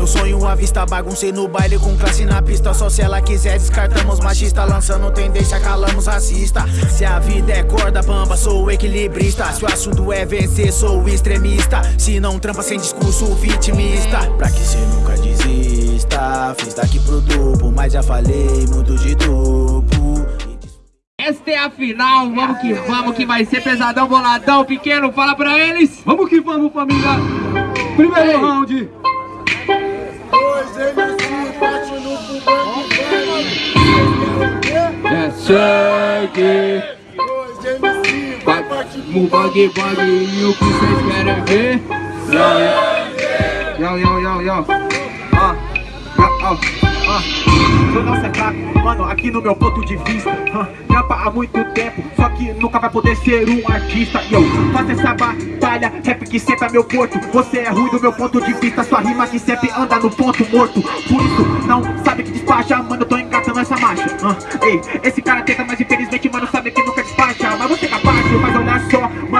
meu sonho à vista Baguncei no baile com classe na pista Só se ela quiser descartamos machista Lançando tendência, calamos racista Se a vida é corda bamba, sou equilibrista Se o assunto é vencer, sou extremista Se não trampa sem discurso vitimista Pra que cê nunca desista Fiz daqui pro duplo, mas já falei muito de duplo esta é a final, vamos que vamos, que vai ser pesadão, boladão, pequeno, fala pra eles! Vamos que vamos, família! Primeiro Ei. round! Bate no bug e o que vocês querem ver? Yo, yo, yo, yo, ó, ó, ó, Sou nossa craque, mano, aqui no meu ponto de vista. Trampa há muito tempo, só que nunca vai poder ser um artista. E eu faço essa batalha, rap que sempre é meu porto Você é ruim do meu ponto de vista, sua rima que sempre anda no ponto morto. Por isso, não sabe que despacha, mano, eu tô engatando essa marcha. Uh, Ei, esse cara tenta, mas infelizmente,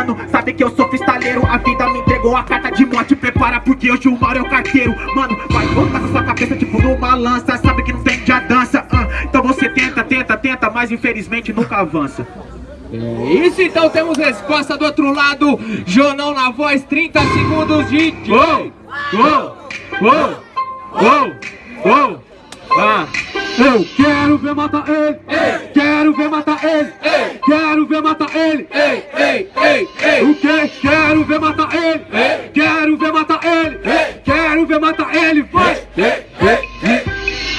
mano, sabe que eu sou freestaleiro. A vida me entregou a carta de morte, prepara porque hoje o Mauro é o carteiro. Mano, vai voltar com sua cabeça tipo numa lança, sabe que não tem de dança uh, Então você tenta, tenta, tenta, mas infelizmente nunca avança. É isso, então temos resposta do outro lado. Jonão na voz, 30 segundos de... Uou, uou, uou, uou, uou ah. Eu quero ver matar ele, ei. quero ver matar ele, ei. quero ver matar ele, ei, ei, ei, ei. O que? Quero ver matar ele, ei. quero ver matar ele, ei. quero ver matar ele, vai!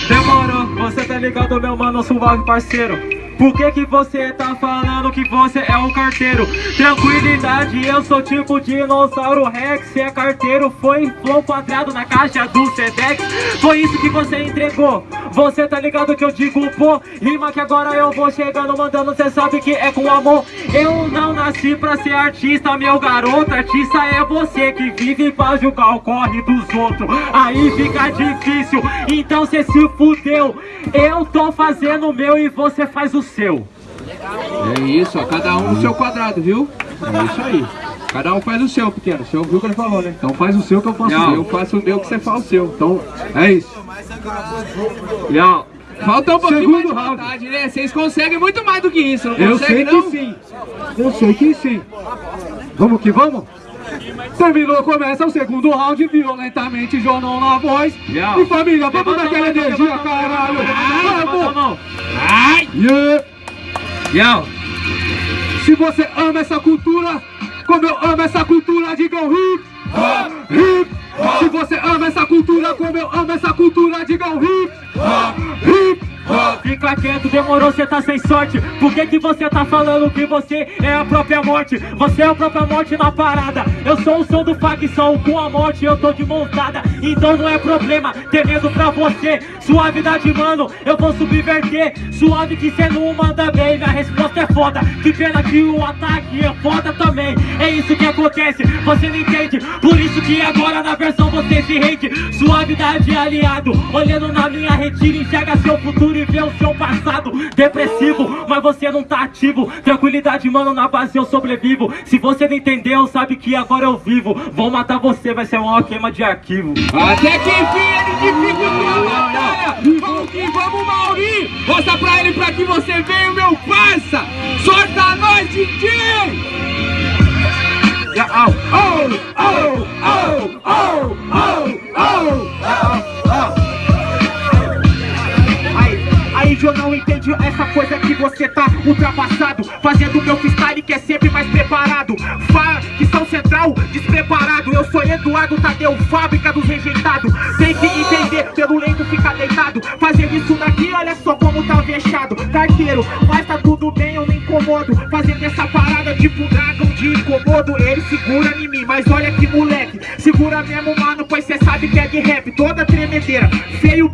Demorou, você tá ligado meu mano, suave parceiro por que que você tá falando que você é um carteiro? Tranquilidade, eu sou tipo dinossauro Rex Cê é carteiro, foi flow quadrado na caixa do Sedex. Foi isso que você entregou Você tá ligado que eu digo, pô? Rima que agora eu vou chegando mandando Cê sabe que é com amor. Eu não nasci pra ser artista, meu garoto Artista é você que vive pra julgar o corre dos outros. Aí fica difícil, então cê se fudeu. Eu tô fazendo o meu e você faz o seu. É isso, ó, cada um no seu quadrado, viu? É isso aí. Cada um faz o seu, pequeno. Você ouviu o que ele falou, né? Então faz o seu que eu faço Não, o meu. eu faço o meu que você faz o seu. Então, é isso. Não. Falta um pouquinho Segundo mais de vontade, né? Vocês conseguem muito mais do que isso, não Eu sei não? que sim. Eu sei que sim. Vamos que vamos? Terminou, começa o segundo round violentamente, Jonão na voz. E família, vamos naquela energia, caralho. Vamos! Ai! Yeah. Yo. Se você ama essa cultura, como eu amo essa cultura, digam hip, hip. Se você ama essa cultura, como eu amo essa cultura, digam hip, hip. Fica quieto, demorou, cê tá sem sorte. Por que que você tá falando que você é a própria morte? Você é a própria morte na parada. Eu sou o som do facção, com a morte eu tô de montada Então não é problema, ter medo pra você. Suavidade, mano, eu vou subverter. Suave que cê não manda bem, minha resposta é foda. Que pena que o ataque é foda também. É isso que acontece, você não entende. Por isso que agora na versão você se rende. Suavidade aliado, olhando na minha retira Enxerga seu futuro vê o seu passado depressivo Mas você não tá ativo. Tranquilidade, mano, na base eu sobrevivo. Se você não entendeu, sabe que agora eu vivo. Vão matar você, vai ser uma queima de arquivo. Até que enfim ele dificultou a batalha. Vamos que vamos, Mauri. Mostra pra ele pra que você veio, meu parça. Sorta nós, DJ oh, oh, oh, oh, oh, oh, oh, oh. Aí eu não entendi essa coisa que você tá ultrapassado. Fazendo meu freestyle que é sempre mais preparado. Facção central, despreparado. Eu sou Eduardo Tadeu, fábrica dos rejeitados. Tem que entender, pelo lento ficar deitado. Fazer isso daqui, olha só como tá fechado. Carteiro, mas tá tudo bem, eu me incomodo. Fazendo essa parada tipo dragão de incomodo. Ele segura em mim, mas olha que moleque. Segura mesmo, mano, pois cê sabe que é de rap. Toda tremedeira, feio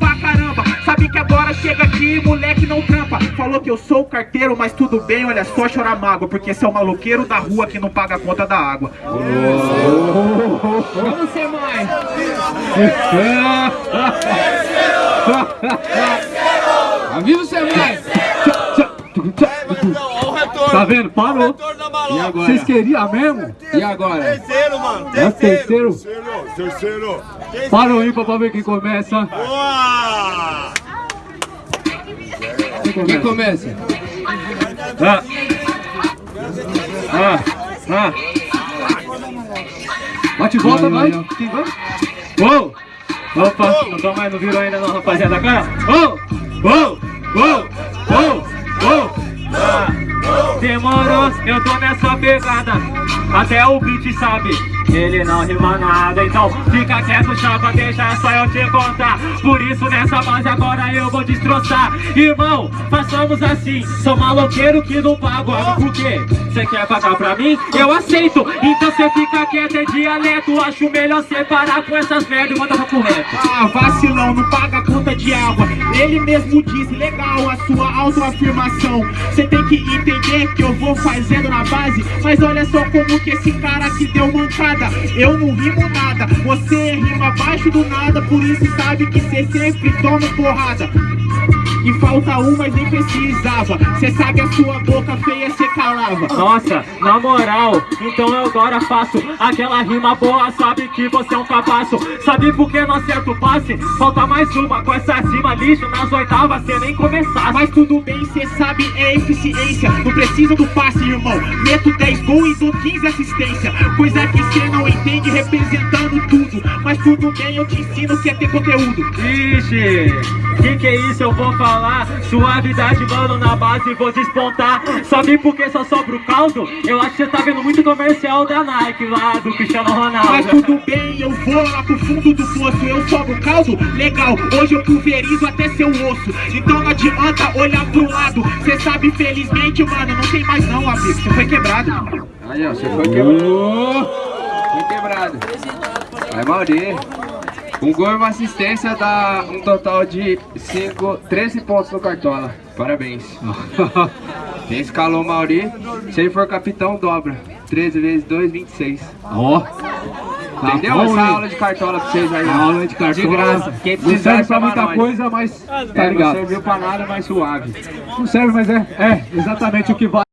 que agora chega aqui, moleque não trampa Falou que eu sou o carteiro, mas tudo bem, olha só chorar mágoa Porque esse é o maloqueiro da rua que não paga a conta da água Vamos ser mais Avisa o Semai Tá vendo? Parou. E agora? Vocês queriam mesmo? E agora? Terceiro, mano. É o terceiro. Terceiro. Terceiro. Parou ímpar pra ver quem começa. Boa! Quem começa? Ah. Ah. Ah. Bate e volta, Vai, Quem! Opa, não tô mais, não virou ainda não, rapaziada. Agora, uou! Uou! Uou! Uou! Uou! Ah, demorou, eu tô nessa pegada. Até o beat sabe, ele não rima nada. Então fica quieto, chapa, deixa só eu te contar. Por isso nessa base agora eu vou destroçar. Irmão, façamos assim. Sou maloqueiro que não pago. Por quê? Você quer pagar pra mim? Eu aceito. Então você fica quieto, é dialeto. Acho melhor separar com essas merda e mandar pro reto. Ah, vacilão, não paga conta de água. Ele mesmo disse, legal a sua autoafirmação. Você tem que entender que eu vou fazendo na base. Mas olha só como que esse cara te deu mancada. Eu não rimo nada, você rima abaixo do nada. Por isso sabe que você sempre toma porrada. E falta um, mas nem precisava. Cê sabe a sua boca feia, cê calava. Nossa, na moral, então eu agora faço aquela rima boa, sabe que você é um capaço. Sabe por que não acerto o passe? Falta mais uma com essa rima lixo nas oitavas, cê nem começar. Mas tudo bem, cê sabe, é eficiência. Não precisa do passe, irmão. Meto 10 gols e dou 15 assistência. Coisa que cê não entende representando tudo. Mas tudo bem, eu te ensino que é ter conteúdo. Ixi, que que é isso eu vou falar? Suavidade, mano, na base vou despontar Sabe por que só sobra o caldo? Eu acho que você tá vendo muito comercial da Nike lá, do Cristiano Ronaldo Mas tudo bem, eu vou lá pro fundo do poço Eu sobe o caldo? Legal, hoje eu pulverizo até seu osso Então não adianta olhar pro lado Cê sabe, felizmente, mano, não tem mais não, amigo Você foi quebrado Aí, ó, você foi quebrado. Foi quebrado. Vai, Mauri. Um gol e uma assistência dá um total de 5, 13 pontos no Cartola. Parabéns. Quem escalou o Mauri, se ele for capitão, dobra. 13 vezes 2, 26. Ó. Tá Entendeu? bom, Essa hein? aula de cartola pra vocês aí. ó. Aula de cartola. De graça. Quem Não serve pra chama muita nós. coisa, mas tá É, não ligado. serviu pra nada, mas suave. Não serve, mas é, é exatamente o que vale.